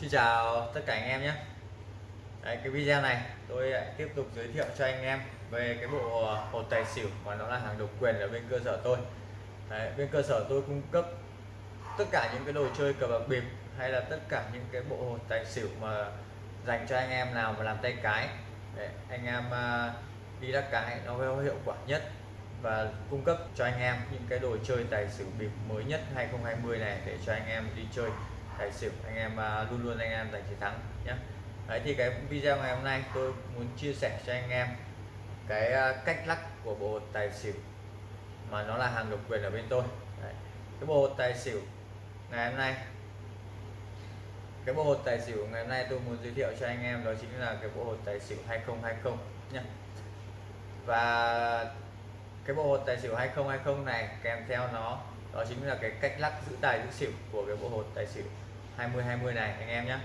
Xin chào tất cả anh em nhé. Đấy, cái video này tôi lại tiếp tục giới thiệu cho anh em về cái bộ ờ, hột tài xỉu mà nó là hàng độc quyền ở bên cơ sở tôi. Đấy, bên cơ sở tôi cung cấp tất cả những cái đồ chơi cờ bạc bịp hay là tất cả những cái bộ hột tài xỉu mà dành cho anh em nào mà làm tay cái. Để anh em ờ, đi đắc cái nó có hiệu quả nhất và cung cấp cho anh em những cái đồ chơi tài xỉu bịp mới nhất 2020 này để cho anh em đi chơi tài xỉu, anh em à, luôn luôn anh em giành chiến thắng nhé. Đấy, thì cái video ngày hôm nay tôi muốn chia sẻ cho anh em cái à, cách lắc của bộ tài xỉu mà nó là hàng độc quyền ở bên tôi. Đấy. cái bộ tài xỉu ngày hôm nay, cái bộ hột tài xỉu ngày hôm nay tôi muốn giới thiệu cho anh em đó chính là cái bộ hột tài xỉu 2020 nhé. Và cái bộ hột tài xỉu 2020 này kèm theo nó, đó chính là cái cách lắc giữ tài giữ xỉu của cái bộ hột tài xỉu. 2020 này anh em nhé.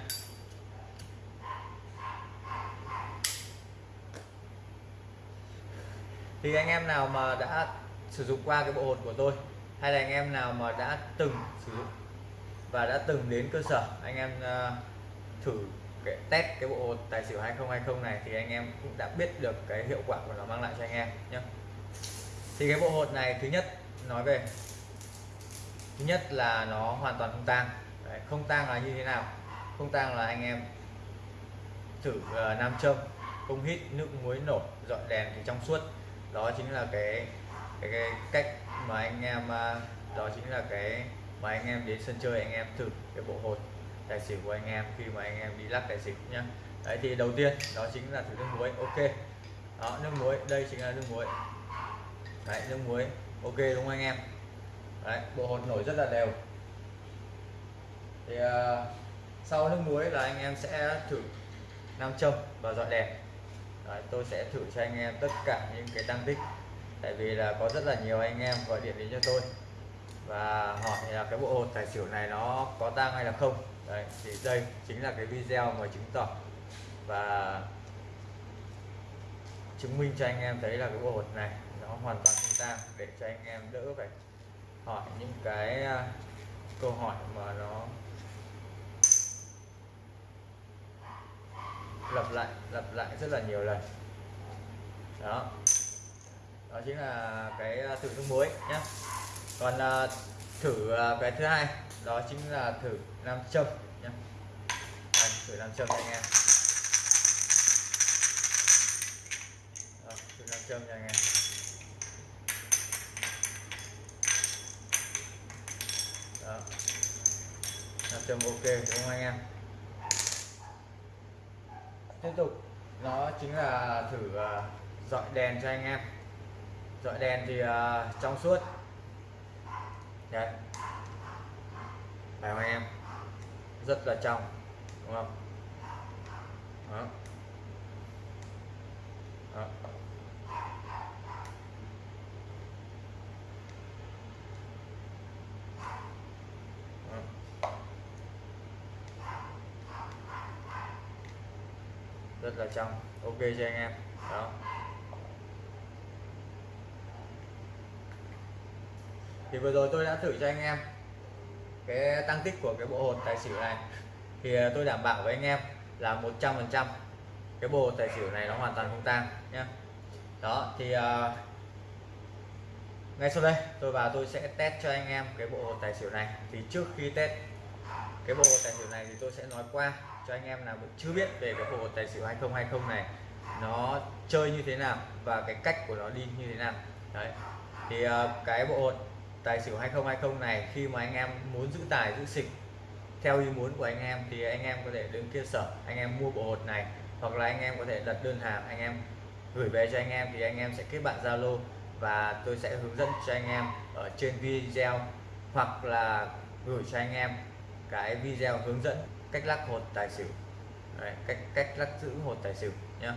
Thì anh em nào mà đã sử dụng qua cái bộ hột của tôi hay là anh em nào mà đã từng sử dụng và đã từng đến cơ sở anh em uh, thử cái test cái bộ hột tài xỉu 2020 này thì anh em cũng đã biết được cái hiệu quả của nó mang lại cho anh em nhé. Thì cái bộ hột này thứ nhất nói về thứ nhất là nó hoàn toàn không tang. Đấy, không tang là như thế nào? Không tang là anh em thử uh, nam châm không hít nước muối nổi dọn đèn thì trong suốt. Đó chính là cái cái, cái cách mà anh em uh, đó chính là cái mà anh em đến sân chơi anh em thử cái bộ hột tài xỉu của anh em khi mà anh em đi lắc tài xỉu nhá. Đấy thì đầu tiên đó chính là thử nước muối ok. Đó nước muối đây chính là nước muối. Đấy nước muối ok đúng không anh em? Đấy bộ hột nổi rất là đều thì uh, sau nước muối là anh em sẽ thử nam châm và dọn đèn. Đấy, tôi sẽ thử cho anh em tất cả những cái tăng tích. Tại vì là có rất là nhiều anh em gọi điện đến cho tôi và hỏi là cái bộ hột tài xỉu này nó có tăng hay là không. Đấy thì đây chính là cái video mà chứng tỏ và chứng minh cho anh em thấy là cái bộ hột này nó hoàn toàn không tang để cho anh em đỡ phải hỏi những cái ờ, câu hỏi mà nó lặp lại lặp lại rất là nhiều lần. Đó. Đó chính là cái à, thử nước muối nhé còn uh, thử uh, cái thứ hai đó chính là thử nam châm nhé Đây, thử nam châm anh em đó, thử nam châm nha. Anh em đó. Nam châm ok đúng không anh em? Tiếp tục. Nó chính là thử à, dọi đèn cho anh em. Dọi đèn thì à, trong suốt. Đấy. Phải không anh em. Rất là trong, đúng không? Đó. Đó. Rất là trong. Ok cho anh em. Đó. Thì vừa rồi tôi đã thử cho anh em cái tăng tích của cái bộ hột tài xỉu này. Thì à, tôi đảm bảo với anh em là 100% cái bộ hột tài xỉu này nó hoàn toàn không tang nhé đó thì uh, ngay sau đây tôi vào tôi sẽ test cho anh em cái bộ hột tài xỉu này. Thì trước khi test cái bộ tài xỉu này thì tôi sẽ nói qua cho anh em nào chưa biết về cái bộ tài xỉu 2020 này nó chơi như thế nào và cái cách của nó đi như thế nào đấy thì cái bộ hột tài xỉu 2020 này khi mà anh em muốn giữ tài giữ xịch theo ý muốn của anh em thì anh em có thể đến kia sở anh em mua bộ hột này hoặc là anh em có thể đặt đơn hàng anh em gửi về cho anh em thì anh em sẽ kết bạn Zalo và tôi sẽ hướng dẫn cho anh em ở trên video hoặc là gửi cho anh em cái video hướng dẫn cách lắc hột tài xỉu. Đấy, cách cách lắc giữ hột tài xỉu nhé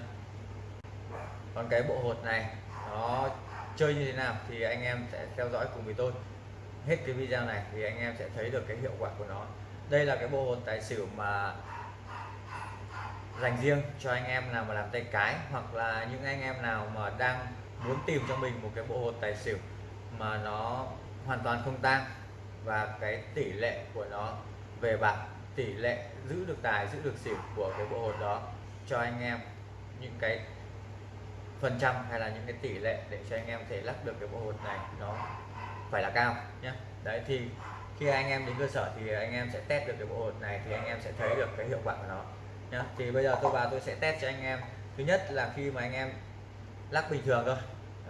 còn cái bộ hột này nó chơi như thế nào thì anh em sẽ theo dõi cùng với tôi. Hết cái video này thì anh em sẽ thấy được cái hiệu quả của nó. Đây là cái bộ hột tài xỉu mà dành riêng cho anh em nào mà làm tay cái hoặc là những anh em nào mà đang muốn tìm cho mình một cái bộ hột tài xỉu mà nó hoàn toàn không tang và cái tỷ lệ của nó về bạc tỷ lệ giữ được tài, giữ được xỉu của cái bộ hột đó cho anh em những cái phần trăm hay là những cái tỷ lệ để cho anh em thể lắc được cái bộ hột này nó phải là cao nhé đấy, thì khi anh em đến cơ sở thì anh em sẽ test được cái bộ hột này thì anh em sẽ thấy được cái hiệu quả của nó nhá. Thì bây giờ tôi vào tôi sẽ test cho anh em. Thứ nhất là khi mà anh em lắc bình thường thôi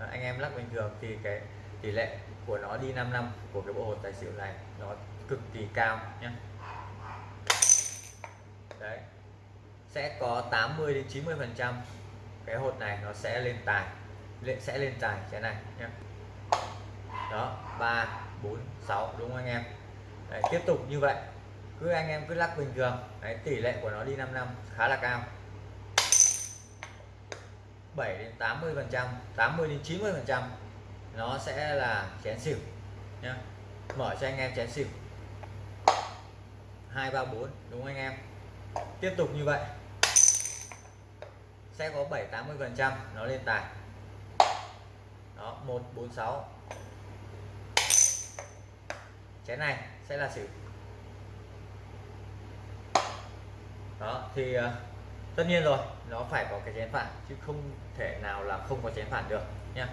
à, anh em lắc bình thường thì cái tỷ lệ của nó đi 5 năm của cái bộ hột tài xỉu này nó cực kỳ cao nhé đấy. Sẽ có 80 đến 90 phần trăm cái hột này nó sẽ lên tài. Lên sẽ lên tài cái này nhé đó 3 4 6 đúng không anh em? Đấy, tiếp tục như vậy. Cứ anh em cứ lắc bình thường. Đấy, tỷ lệ của nó đi 5 năm khá là cao. 7 đến 80 phần trăm 80 đến 90 phần trăm nó sẽ là chén xỉu nhé mở cho anh em chén xỉu. 234 đúng không anh em? Tiếp tục như vậy. Sẽ có 7 80 phần trăm nó lên tài. Đó 1 4 6 chén này sẽ là xỉu. Đó, thì ờ, tất nhiên rồi, nó phải có cái chén phản, chứ không thể nào là không có chén phản được nha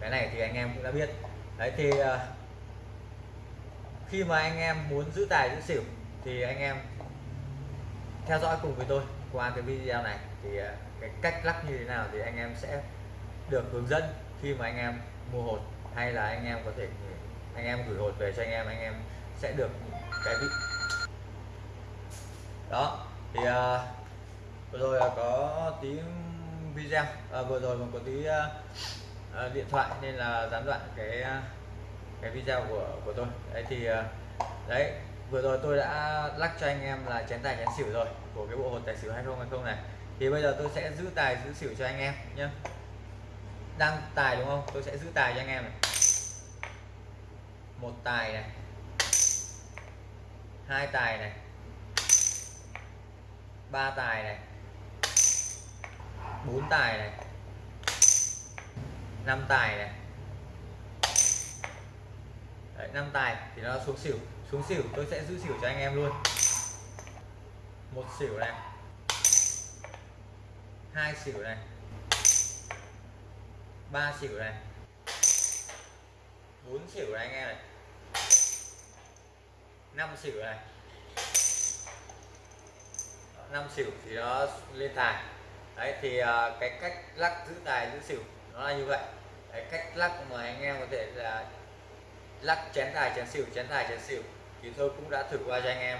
cái này thì anh em cũng đã biết. Đấy, thì ờ, khi mà anh em muốn giữ tài giữ xỉu, thì anh em theo dõi cùng với tôi qua cái video này thì à, cái cách lắc như thế nào thì anh em sẽ được hướng dẫn khi mà anh em mua hột hay là anh em có thể anh em gửi hột về cho anh em anh em sẽ được cái vị. Đó thì uh, vừa rồi là có tí video à, vừa rồi còn có tí uh, điện thoại nên là gián đoạn cái cái video của của tôi. Đấy thì uh, đấy vừa rồi tôi đã lắc cho anh em là chén tài chén xỉu rồi của cái bộ hột tài xỉu 2020 này. Thì bây giờ tôi sẽ giữ tài giữ xỉu cho anh em nhé đang tài đúng không? Tôi sẽ giữ tài cho anh em này. Một tài này. Hai tài này. Ba tài này. Bốn tài này. Năm tài này. Đấy, 5 tài thì nó xuống xỉu xuống xỉu, tôi sẽ giữ xỉu cho anh em luôn. Một xỉu này. Hai xỉu này. Ba xỉu này. Bốn xỉu này anh em này. Năm xỉu này. Năm xỉu thì nó lên tài. Đấy, thì à, cái cách lắc giữ tài, giữ xỉu nó là như vậy. Cái cách lắc mà anh em có thể là lắc chén tài, chén xỉu, chén tài, chén xỉu thì tôi cũng đã thử qua cho anh em.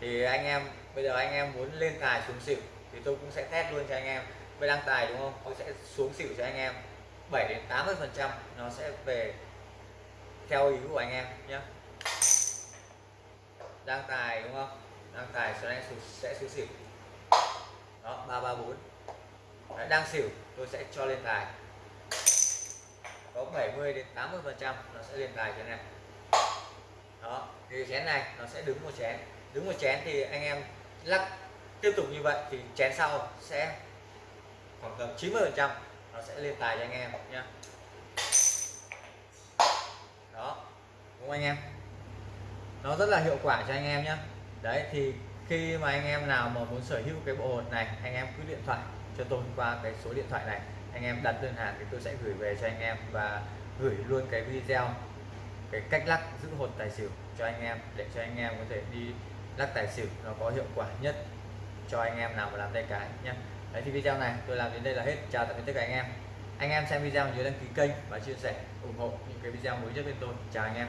Thì anh em, bây giờ anh em muốn lên tài xuống xỉu, thì tôi cũng sẽ test luôn cho anh em. Bây đăng tài đúng không? Tôi sẽ xuống xỉu cho anh em 7 đến 80 phần trăm, nó sẽ về theo ý của anh em nhé đăng tài đúng không? Đăng tài sẽ sẽ xuống xỉu. Đó, ba ba, bốn. Đang xỉu, tôi sẽ cho lên tài. Có 70 đến 80 phần trăm, nó sẽ lên tài thế này đó, thì chén này nó sẽ đứng một chén. Đứng một chén thì anh em lắc, tiếp tục như vậy thì chén sau sẽ khoảng tầm 90 phần trăm nó sẽ lên tài cho anh em nhé đó, đúng không anh em? Nó rất là hiệu quả cho anh em nhé đấy, thì khi mà anh em nào mà muốn sở hữu cái bộ hột này, anh em cứ điện thoại cho tôi qua cái số điện thoại này. Anh em đặt đơn hàng thì tôi sẽ gửi về cho anh em và gửi luôn cái video cái cách lắc giữ hột tài xỉu cho anh em, để cho anh em có thể đi lắc tài xỉu nó có hiệu quả nhất cho anh em nào mà làm tay cái nhé đấy, thì video này tôi làm đến đây là hết. Chào tạm biệt tất cả anh em. Anh em xem video nhớ đăng ký kênh và chia sẻ, ủng hộ những cái video mới nhất bên tôi. Chào anh em.